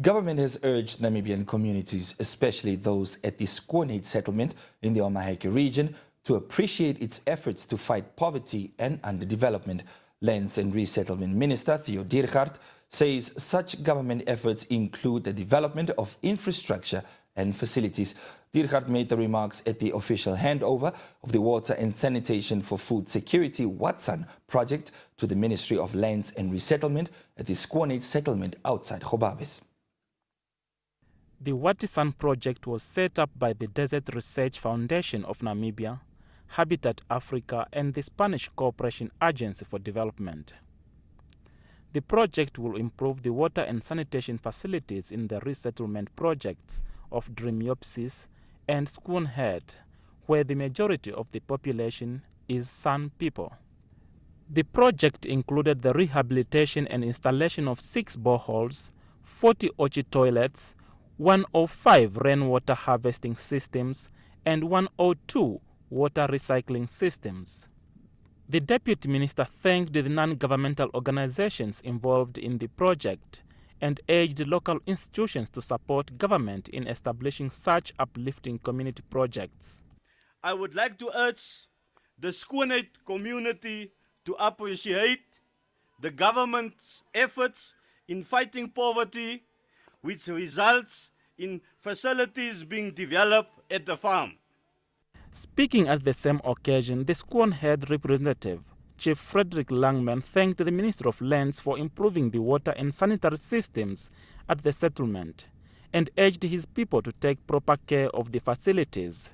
Government has urged Namibian communities, especially those at the Skoonheid settlement in the Omaheke region, to appreciate its efforts to fight poverty and underdevelopment. Lands and Resettlement Minister Theo Diergaardt says such government efforts include the development of infrastructure and facilities. Diergaardt made the remarks at the official handover of the Water and Sanitation for Food Security Watson project to the Ministry of Lands and Resettlement at the Skoonheid settlement outside Gobabis. The Watisan project was set up by the Desert Research Foundation of Namibia, Habitat Africa and the Spanish Cooperation Agency for Development. The project will improve the water and sanitation facilities in the resettlement projects of Drimiopsis and Skoonheid, where the majority of the population is San people. The project included the rehabilitation and installation of six boreholes, 40 Otji toilets, 105 rainwater harvesting systems and 102 water recycling systems. The Deputy Minister thanked the non-governmental organizations involved in the project and urged local institutions to support government in establishing such uplifting community projects. I would like to urge the Skoonheid community to appreciate the government's efforts in fighting poverty which results in facilities being developed at the farm. Speaking at the same occasion, the Skoonheid representative, Chief Frederick Langman, thanked the Minister of Lands for improving the water and sanitary systems at the settlement and urged his people to take proper care of the facilities.